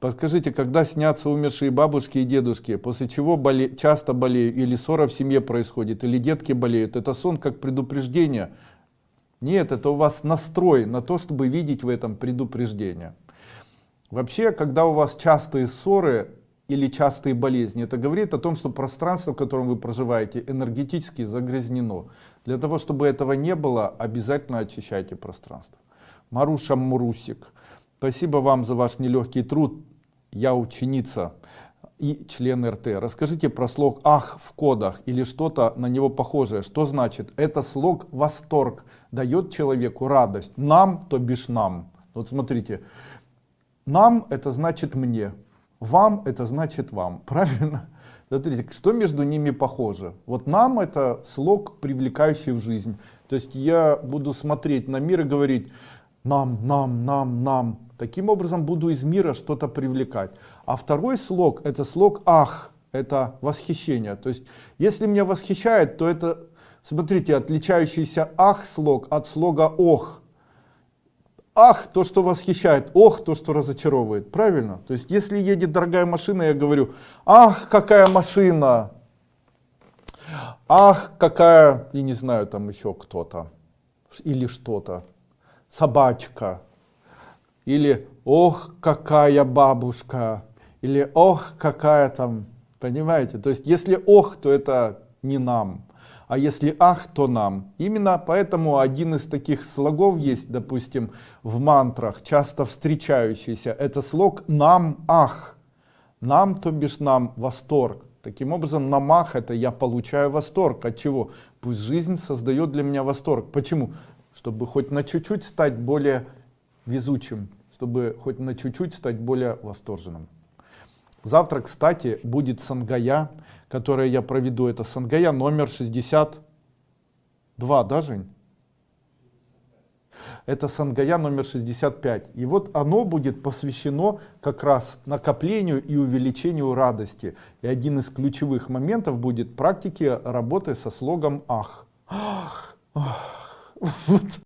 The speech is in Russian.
Подскажите, когда снятся умершие бабушки и дедушки, после чего боле... часто болеют, или ссора в семье происходит, или детки болеют, это сон как предупреждение? Нет, это у вас настрой на то, чтобы видеть в этом предупреждение. Вообще, когда у вас частые ссоры или частые болезни, это говорит о том, что пространство, в котором вы проживаете, энергетически загрязнено. Для того, чтобы этого не было, обязательно очищайте пространство. Маруша Мурусик, спасибо вам за ваш нелегкий труд я ученица и член РТ. Расскажите про слог «ах» в кодах или что-то на него похожее. Что значит? Это слог «восторг» дает человеку радость. Нам, то бишь нам. Вот смотрите, нам это значит мне, вам это значит вам. Правильно? Смотрите, что между ними похоже? Вот нам это слог, привлекающий в жизнь. То есть я буду смотреть на мир и говорить нам, нам, нам, нам. Таким образом буду из мира что-то привлекать. А второй слог это слог ах, это восхищение. То есть если меня восхищает, то это, смотрите, отличающийся ах слог от слога ох. Ах, то, что восхищает, ох, то, что разочаровывает. Правильно? То есть, если едет дорогая машина, я говорю, ах, какая машина, ах, какая, я не знаю, там еще кто-то, или что-то, собачка, или ох, какая бабушка, или ох, какая там, понимаете? То есть, если ох, то это не нам, а если ах, то нам. Именно поэтому один из таких слогов есть, допустим, в мантрах, часто встречающийся, это слог нам ах. Нам, то бишь нам, восторг. Таким образом, намах это я получаю восторг. От чего? Пусть жизнь создает для меня восторг. Почему? Чтобы хоть на чуть-чуть стать более везучим, чтобы хоть на чуть-чуть стать более восторженным. Завтра, кстати, будет Сангая, которое я проведу. Это Сангая номер 62, да, Жень? Это Сангая номер 65. И вот оно будет посвящено как раз накоплению и увеличению радости. И один из ключевых моментов будет практики работы со слогом «Ах». Ах, ах. вот.